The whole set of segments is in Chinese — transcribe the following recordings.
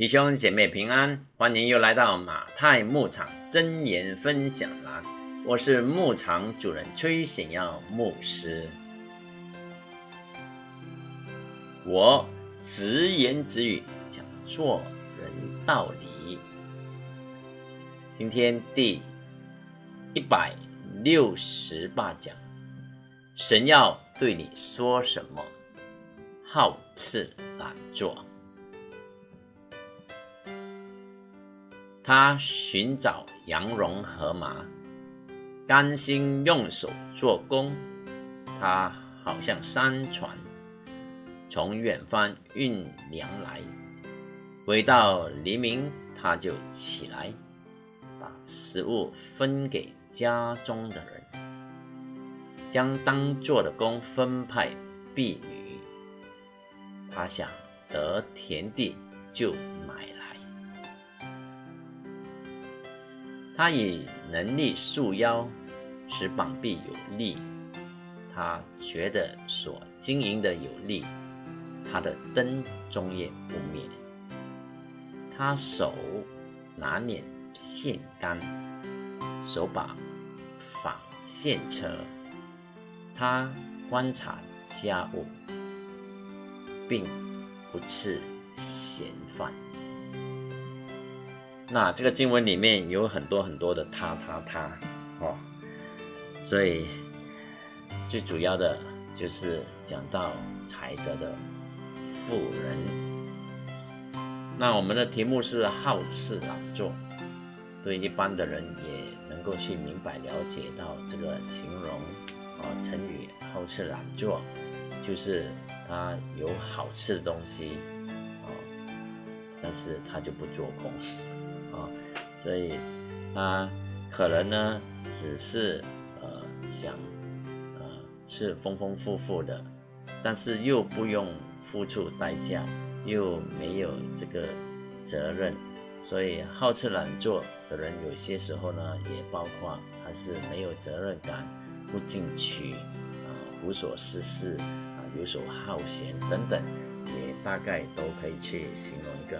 弟兄姐妹平安，欢迎又来到马太牧场真言分享栏。我是牧场主人崔显耀牧师。我直言直语讲做人道理。今天第一百六十八讲，神要对你说什么？好吃懒做。他寻找羊绒和麻，甘心用手做工。他好像山船，从远方运粮来。回到黎明，他就起来，把食物分给家中的人，将当做的工分派婢女。他想得田地，就他以能力束腰，使膀臂有力。他觉得所经营的有力，他的灯终夜不灭。他手拿捻线杆，手把纺线车。他观察家务，并不吃闲饭。那这个经文里面有很多很多的他他他哦，所以最主要的就是讲到才德的富人。那我们的题目是好吃懒做，对一般的人也能够去明白了解到这个形容啊成语好吃懒做，就是他有好吃的东西啊，但是他就不做工。所以他可能呢，只是呃想呃是丰丰富富的，但是又不用付出代价，又没有这个责任，所以好吃懒做的人，有些时候呢，也包括还是没有责任感，不进取啊，无所事事啊，游手好闲等等，也大概都可以去形容一个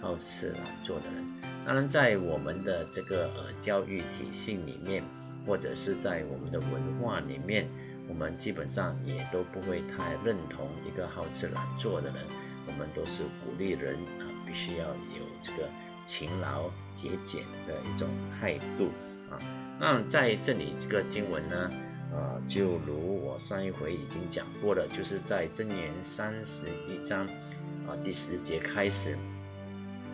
好吃懒做的人。当然，在我们的这个呃教育体系里面，或者是在我们的文化里面，我们基本上也都不会太认同一个好吃懒做的人。我们都是鼓励人啊，必须要有这个勤劳节俭的一种态度啊。那在这里这个经文呢，呃，就如我上一回已经讲过了，就是在箴言三十一章啊第十节开始。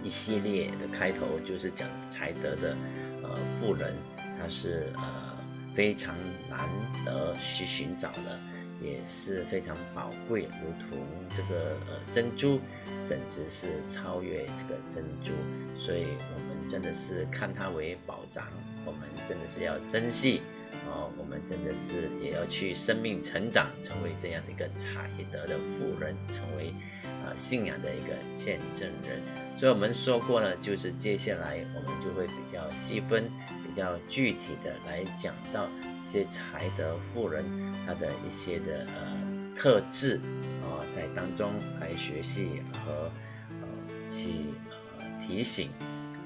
一系列的开头就是讲才德的，呃，富人他是呃非常难得去寻找的，也是非常宝贵，如同这个呃珍珠，甚至是超越这个珍珠，所以我们真的是看它为宝藏，我们真的是要珍惜，哦，我们真的是也要去生命成长，成为这样的一个才德的富人，成为。啊，信仰的一个见证人，所以我们说过呢，就是接下来我们就会比较细分、比较具体的来讲到一些才德富人他的一些的呃特质啊，在当中来学习和呃去呃提醒。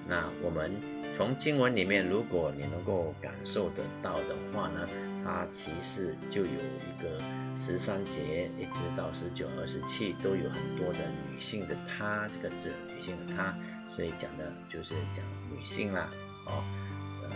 那我们从经文里面，如果你能够感受得到的话呢？它其实就有一个十三节一直到十九、二十七都有很多的女性的“她”这个字，女性的“她”，所以讲的就是讲女性啦，哦，呃，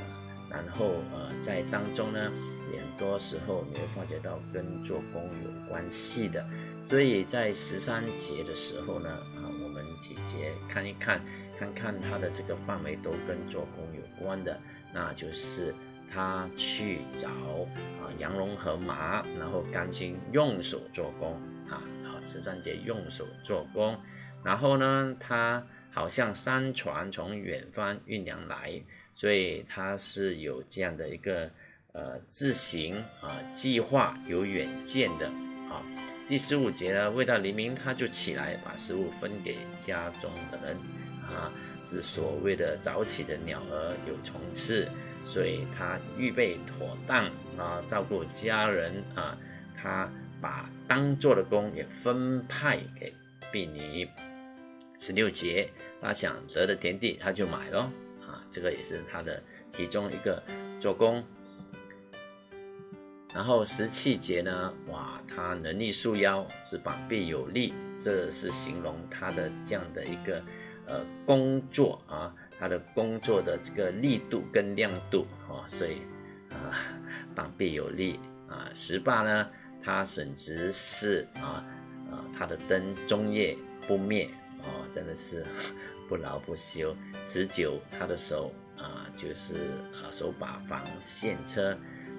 然后呃，在当中呢，很多时候你会发觉到跟做工有关系的，所以在十三节的时候呢，啊，我们几节看一看，看看它的这个范围都跟做工有关的，那就是。他去找啊羊绒和麻，然后甘心用手做工啊，好十三节用手做工，然后呢，他好像山船从远方运粮来，所以他是有这样的一个呃自行啊计划有远见的啊。第十五节呢，未到黎明他就起来把食物分给家中的人啊，是所谓的早起的鸟儿有虫吃。所以他预备妥当啊，照顾家人啊，他把当做的工也分派给婢女十六节，他想得的田地，他就买咯。啊，这个也是他的其中一个做工。然后十七节呢，哇，他能力束腰，是膀臂有力，这是形容他的这样的一个呃工作啊，他的工作的这个力度跟亮度哦，所以啊，膀臂有力啊。十八呢，他省直是啊啊，他的灯终夜不灭哦，真的是不劳不休。十九，他的手啊，就是啊手把防线车。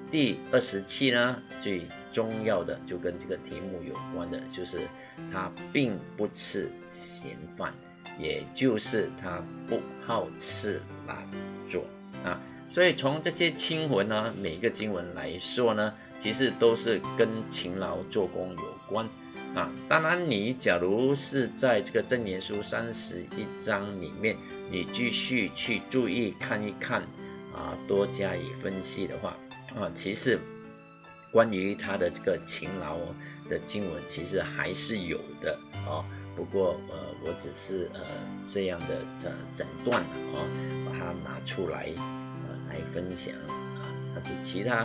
第二十七呢，最重要的就跟这个题目有关的，就是他并不吃闲饭，也就是他不好吃懒做啊。所以从这些经文呢，每个经文来说呢，其实都是跟勤劳做工有关啊。当然，你假如是在这个真言书三十一章里面，你继续去注意看一看啊，多加以分析的话。啊，其实关于他的这个勤劳的经文，其实还是有的啊。不过呃，我只是呃这样的整整段啊，把它拿出来呃来分享啊。但是其他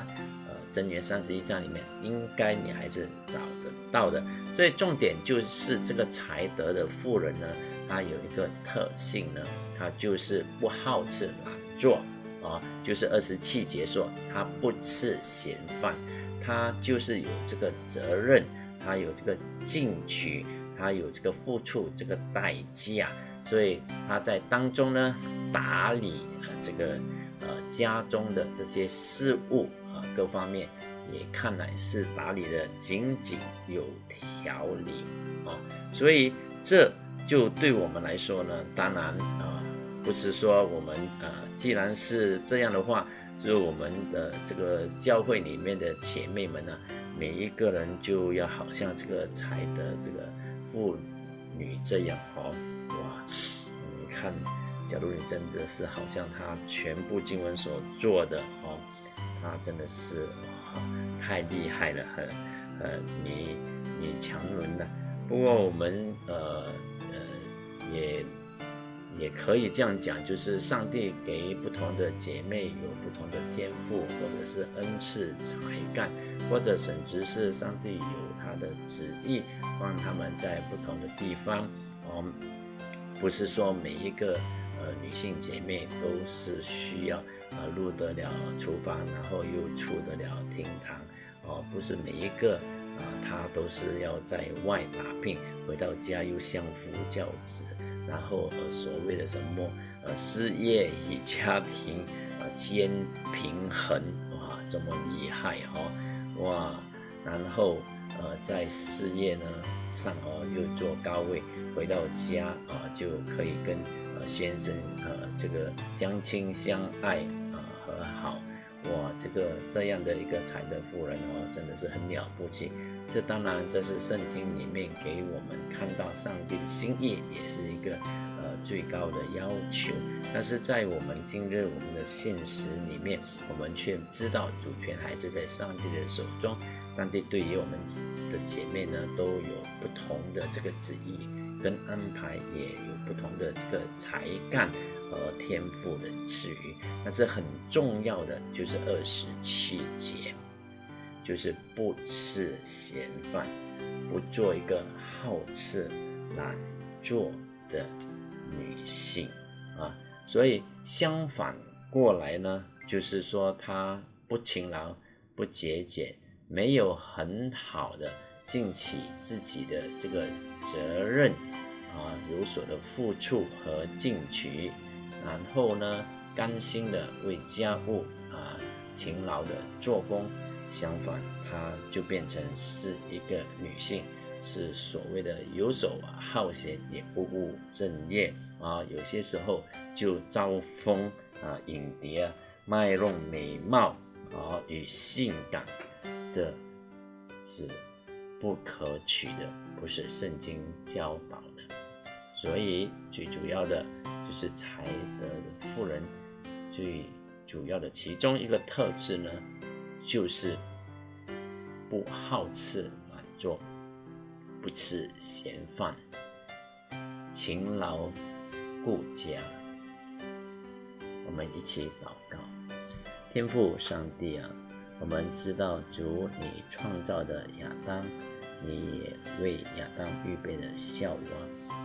呃真元三十一章里面，应该你还是找得到的。所以重点就是这个才德的妇人呢，她有一个特性呢，她就是不好吃懒做。啊，就是二十七节说他不吃闲饭，他就是有这个责任，他有这个进取，他有这个付出这个代价，所以他在当中呢打理啊这个呃家中的这些事务啊各方面也看来是打理的井井有条理啊，所以这就对我们来说呢，当然啊。不是说我们呃，既然是这样的话，就是我们的这个教会里面的姐妹们呢，每一个人就要好像这个才的这个妇女这样哦，哇，你看，假如你真的是好像他全部经文所做的哦，他真的是哇，太厉害了，很呃，你你强人了。不过我们呃呃也。也可以这样讲，就是上帝给不同的姐妹有不同的天赋，或者是恩赐才干，或者甚至是上帝有他的旨意，让他们在不同的地方。哦，不是说每一个呃女性姐妹都是需要呃入得了厨房，然后又出得了厅堂。哦，不是每一个啊她都是要在外打拼，回到家又相夫教子。然后呃，所谓的什么呃，事业与家庭呃兼平衡哇，这么厉害哈哇，然后呃，在事业呢上哦又做高位，回到家啊就可以跟呃先生呃这个相亲相爱啊和好哇，这个这样的一个才德夫人哦，真的是很了不起。这当然，这是圣经里面给我们看到上帝的心意，也是一个呃最高的要求。但是在我们今日我们的现实里面，我们却知道主权还是在上帝的手中。上帝对于我们的姐妹呢，都有不同的这个旨意跟安排，也有不同的这个才干和天赋的赐予。但是很重要的就是二十七节。就是不吃闲饭，不做一个好吃懒做的女性啊，所以相反过来呢，就是说她不勤劳、不节俭，没有很好的尽起自己的这个责任啊，有所的付出和进取，然后呢，甘心的为家务啊勤劳的做工。相反，她就变成是一个女性，是所谓的游手好闲，也不务正业啊。有些时候就招风啊，引蝶啊，卖弄美貌啊与性感，这是不可取的，不是圣经教导的。所以最主要的就是才德的妇人，最主要的其中一个特质呢。就是不好吃懒做，不吃闲饭，勤劳顾家。我们一起祷告，天父上帝啊，我们知道主你创造的亚当，你也为亚当预备了夏娃。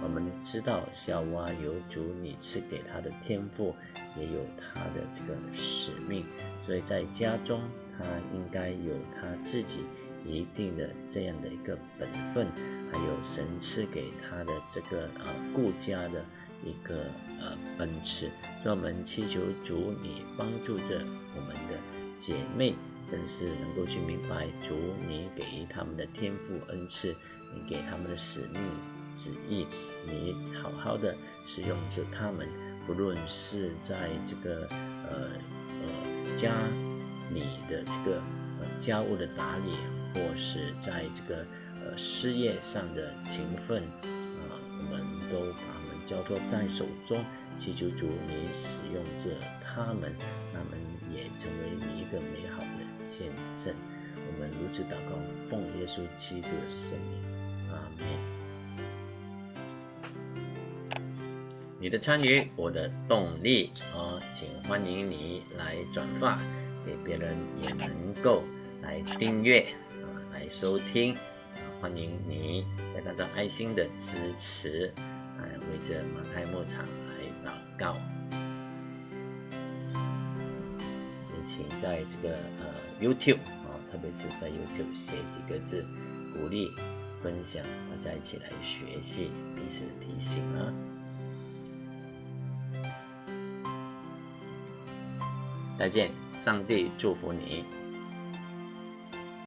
我们知道夏娃有主你赐给他的天赋，也有他的这个使命，所以在家中他应该有他自己一定的这样的一个本分，还有神赐给他的这个呃顾家的。一个呃恩赐，让我们祈求主你帮助着我们的姐妹，真是能够去明白主你给予他们的天赋恩赐，你给他们的使命旨意，你好好的使用着他们，不论是在这个呃呃家你的这个呃家务的打理，或是在这个呃事业上的勤奋啊，我们都把。交托在手中，祈求主你使用着他们，他们也成为你一个美好的见证。我们如此祷告，奉耶稣基督的圣名，阿门。你的参与，我的动力啊，请欢迎你来转发，别人也能够来订阅啊，来收听。欢迎你来达到爱心的支持。为着马太牧场来祷告，也请在这个呃 YouTube 啊，特别是在 YouTube 写几个字，鼓励分享，大家一起来学习，彼此提醒啊。再见，上帝祝福你。